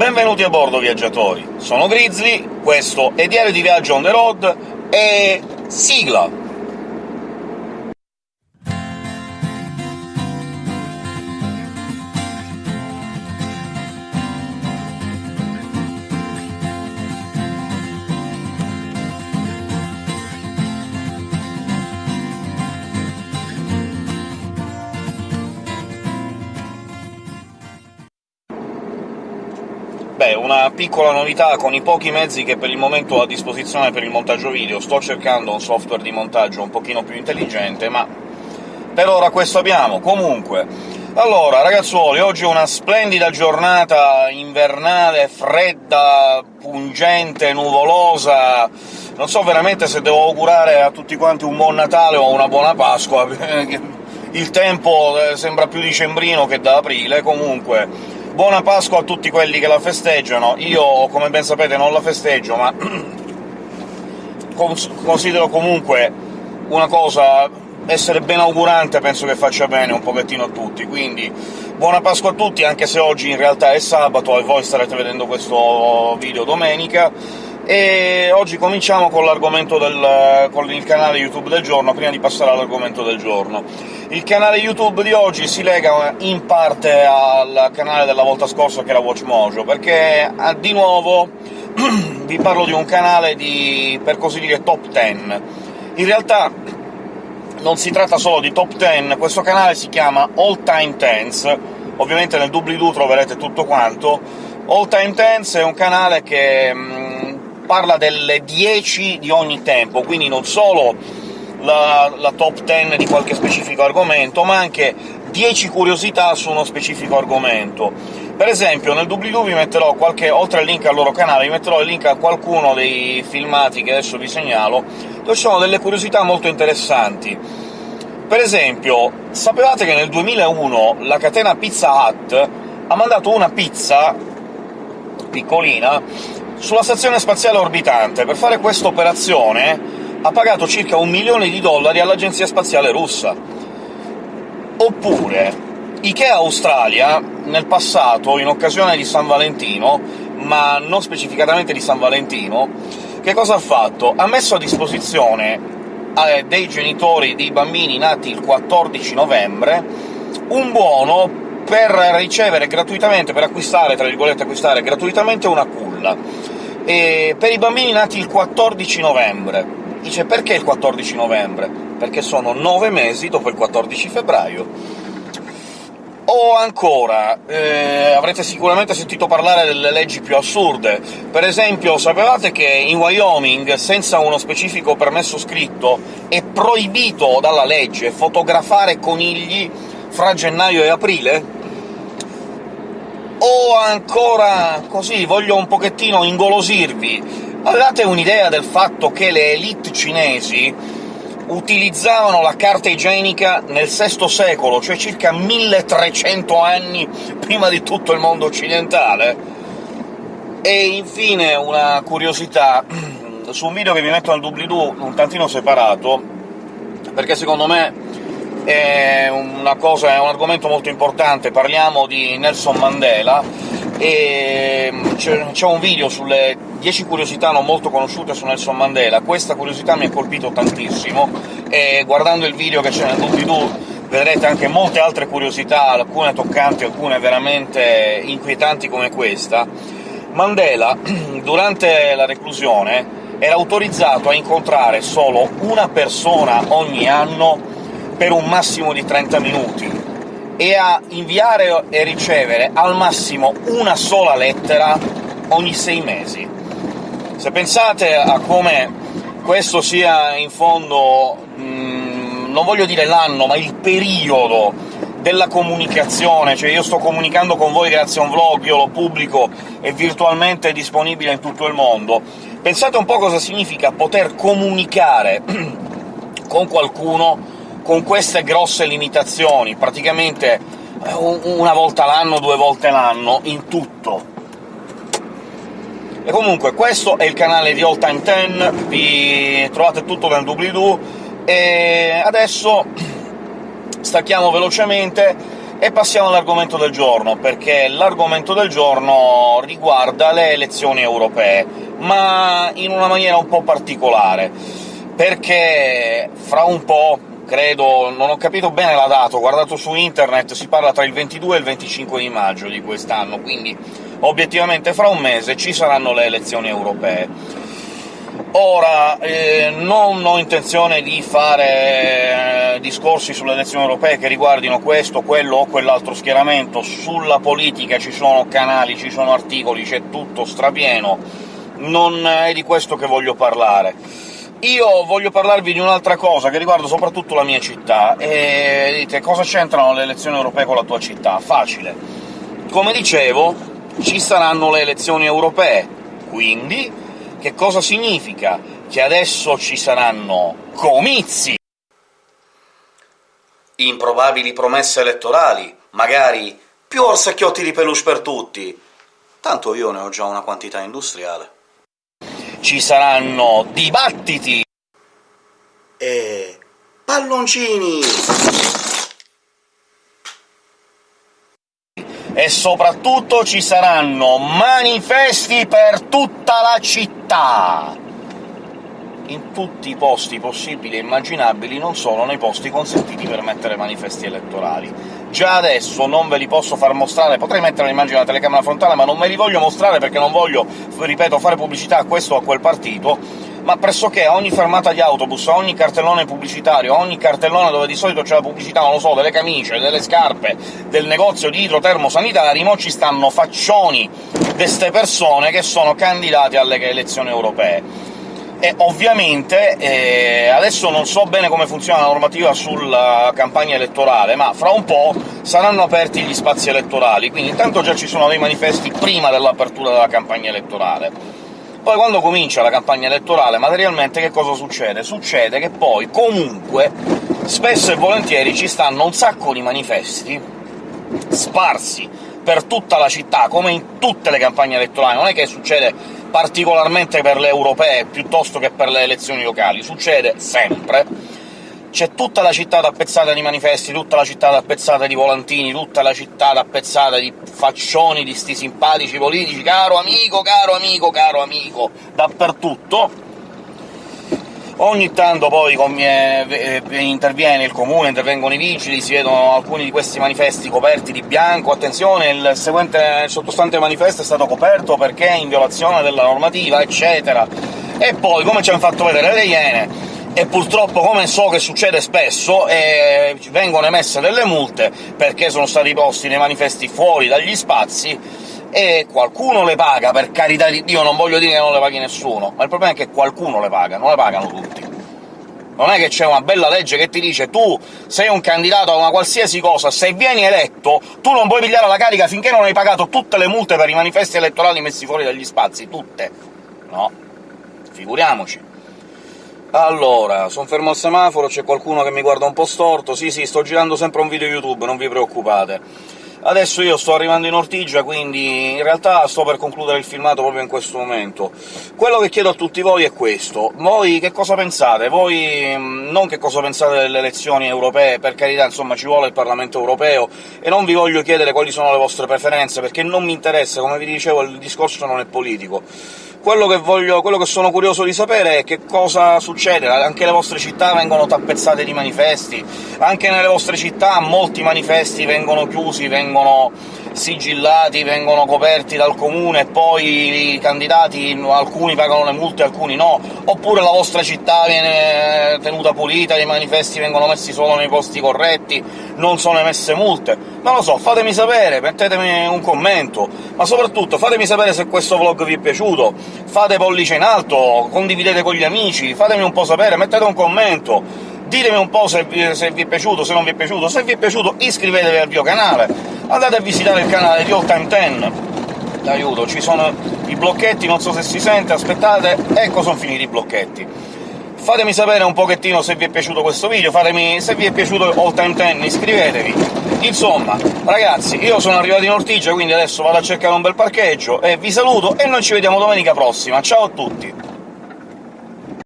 Benvenuti a bordo, viaggiatori! Sono Grizzly, questo è Diario di Viaggio on the road, e... sigla! Beh, una piccola novità con i pochi mezzi che per il momento ho a disposizione per il montaggio video. Sto cercando un software di montaggio un pochino più intelligente, ma per ora questo abbiamo. Comunque, allora, ragazzuoli, oggi è una splendida giornata invernale, fredda, pungente, nuvolosa... Non so veramente se devo augurare a tutti quanti un buon Natale o una buona Pasqua, il tempo eh, sembra più dicembrino che da aprile, comunque Buona Pasqua a tutti quelli che la festeggiano. Io, come ben sapete, non la festeggio, ma considero comunque una cosa essere ben augurante penso che faccia bene un pochettino a tutti, quindi buona Pasqua a tutti, anche se oggi in realtà è sabato e voi starete vedendo questo video domenica, e oggi cominciamo con l'argomento del con il canale YouTube del giorno, prima di passare all'argomento del giorno. Il canale YouTube di oggi si lega in parte al canale della volta scorsa, che era WatchMojo, perché ah, di nuovo vi parlo di un canale di, per così dire, top 10. In realtà non si tratta solo di top 10, questo canale si chiama All Time Tens, ovviamente nel doobly-doo troverete tutto quanto. All Time Tens è un canale che mh, parla delle 10 di ogni tempo, quindi non solo la, la top 10 di qualche specifico argomento, ma anche 10 curiosità su uno specifico argomento. Per esempio, nel doobly-doo vi metterò qualche... oltre al link al loro canale, vi metterò il link a qualcuno dei filmati che adesso vi segnalo, dove ci sono delle curiosità molto interessanti. Per esempio, sapevate che nel 2001 la catena Pizza Hut ha mandato una pizza piccolina sulla stazione spaziale orbitante. Per fare questa operazione ha pagato circa un milione di dollari all'agenzia spaziale russa. Oppure Ikea Australia, nel passato, in occasione di San Valentino, ma non specificatamente di San Valentino, che cosa ha fatto? Ha messo a disposizione eh, dei genitori di bambini nati il 14 novembre un buono per ricevere gratuitamente, per acquistare, tra virgolette acquistare gratuitamente una culla, e per i bambini nati il 14 novembre. Dice perché il 14 novembre? Perché sono nove mesi dopo il 14 febbraio. O ancora, eh, avrete sicuramente sentito parlare delle leggi più assurde. Per esempio, sapevate che in Wyoming, senza uno specifico permesso scritto, è proibito dalla legge fotografare conigli fra gennaio e aprile? O ancora, così, voglio un pochettino ingolosirvi, Avevate un'idea del fatto che le elite cinesi utilizzavano la carta igienica nel VI secolo, cioè circa 1300 anni prima di tutto il mondo occidentale? E infine una curiosità, su un video che vi metto nel doobly-doo un tantino separato, perché secondo me è cosa, è un argomento molto importante, parliamo di Nelson Mandela, e c'è un video sulle 10 curiosità non molto conosciute su Nelson Mandela. Questa curiosità mi ha colpito tantissimo, e guardando il video che c'è nel doobly-doo vedrete anche molte altre curiosità, alcune toccanti, alcune veramente inquietanti come questa. Mandela, durante la reclusione, era autorizzato a incontrare solo una persona ogni anno per un massimo di 30 minuti, e a inviare e ricevere al massimo una sola lettera ogni sei mesi. Se pensate a come questo sia in fondo, mm, non voglio dire l'anno, ma il periodo della comunicazione, cioè io sto comunicando con voi grazie a un vlog, io lo pubblico, è virtualmente disponibile in tutto il mondo. Pensate un po' cosa significa poter comunicare con qualcuno con queste grosse limitazioni, praticamente eh, una volta l'anno, due volte l'anno, in tutto. E comunque questo è il canale di All Time 10, vi trovate tutto nel doobly-doo, e adesso stacchiamo velocemente E passiamo all'argomento del giorno, perché l'argomento del giorno riguarda le elezioni europee, ma in una maniera un po' particolare, perché fra un po', credo, non ho capito bene la data, ho guardato su internet, si parla tra il 22 e il 25 di maggio di quest'anno, quindi obiettivamente fra un mese ci saranno le elezioni europee. Ora, eh, non ho intenzione di fare eh, discorsi sulle elezioni europee che riguardino questo, quello o quell'altro schieramento. Sulla politica ci sono canali, ci sono articoli, c'è tutto strapieno. Non è di questo che voglio parlare. Io voglio parlarvi di un'altra cosa, che riguarda soprattutto la mia città, e dite cosa c'entrano le elezioni europee con la tua città? Facile. Come dicevo, ci saranno le elezioni europee, quindi che cosa significa? Che adesso ci saranno comizi! Improbabili promesse elettorali, magari più orsacchiotti di peluche per tutti. Tanto io ne ho già una quantità industriale. Ci saranno dibattiti! E... palloncini! e soprattutto ci saranno manifesti per tutta la città! In tutti i posti possibili e immaginabili, non solo nei posti consentiti per mettere manifesti elettorali. Già adesso non ve li posso far mostrare, potrei mettere l'immagine della telecamera frontale, ma non me li voglio mostrare perché non voglio, ripeto, fare pubblicità a questo o a quel partito, ma pressoché a ogni fermata di autobus, a ogni cartellone pubblicitario, a ogni cartellone dove di solito c'è la pubblicità, non lo so, delle camicie, delle scarpe, del negozio di idrotermosanitari, mo ci stanno faccioni di queste persone che sono candidati alle elezioni europee. E ovviamente eh, adesso non so bene come funziona la normativa sulla campagna elettorale, ma fra un po' saranno aperti gli spazi elettorali, quindi intanto già ci sono dei manifesti prima dell'apertura della campagna elettorale poi quando comincia la campagna elettorale, materialmente che cosa succede? Succede che poi, comunque, spesso e volentieri ci stanno un sacco di manifesti sparsi per tutta la città, come in tutte le campagne elettorali, non è che succede particolarmente per le europee piuttosto che per le elezioni locali, succede sempre, c'è tutta la città tappezzata di manifesti, tutta la città tappezzata di volantini, tutta la città tappezzata di faccioni di sti simpatici politici, caro amico, caro amico, caro amico, dappertutto. Ogni tanto poi eh, interviene il comune, intervengono i vigili, si vedono alcuni di questi manifesti coperti di bianco, attenzione, il, seguente, il sottostante manifesto è stato coperto perché è in violazione della normativa, eccetera. E poi, come ci hanno fatto vedere le Iene, e purtroppo, come so che succede spesso, eh, vengono emesse delle multe perché sono stati posti nei manifesti fuori dagli spazi, e qualcuno le paga, per carità di Dio, non voglio dire che non le paghi nessuno, ma il problema è che qualcuno le paga, non le pagano tutti. Non è che c'è una bella legge che ti dice tu sei un candidato a una qualsiasi cosa, se vieni eletto tu non puoi pigliare la carica finché non hai pagato tutte le multe per i manifesti elettorali messi fuori dagli spazi, tutte. No. Figuriamoci. Allora, sono fermo al semaforo, c'è qualcuno che mi guarda un po' storto... Sì, sì, sto girando sempre un video YouTube, non vi preoccupate. Adesso io sto arrivando in Ortigia, quindi in realtà sto per concludere il filmato proprio in questo momento. Quello che chiedo a tutti voi è questo. Voi che cosa pensate? Voi mm, non che cosa pensate delle elezioni europee, per carità, insomma, ci vuole il Parlamento europeo, e non vi voglio chiedere quali sono le vostre preferenze, perché non mi interessa, come vi dicevo, il discorso non è politico quello che, voglio, quello che sono curioso di sapere è che cosa succede, anche le vostre città vengono tappezzate di manifesti, anche nelle vostre città molti manifesti vengono chiusi, vengono sigillati, vengono coperti dal comune e poi i candidati, alcuni pagano le multe, alcuni no, oppure la vostra città viene tenuta pulita, i manifesti vengono messi solo nei posti corretti, non sono emesse multe. Non lo so, fatemi sapere, mettetemi un commento, ma soprattutto fatemi sapere se questo vlog vi è piaciuto, fate pollice in alto, condividete con gli amici, fatemi un po' sapere, mettete un commento, ditemi un po' se vi, se vi, è piaciuto, se non vi è piaciuto, se vi è piaciuto iscrivetevi al mio canale, andate a visitare il canale di All Time 10, aiuto, ci sono i blocchetti, non so se si sente, aspettate, ecco sono finiti i blocchetti. Fatemi sapere un pochettino se vi è piaciuto questo video, fatemi se vi è piaciuto All Time 10 iscrivetevi. Insomma, ragazzi, io sono arrivato in Ortigia, quindi adesso vado a cercare un bel parcheggio, e vi saluto, e noi ci vediamo domenica prossima. Ciao a tutti!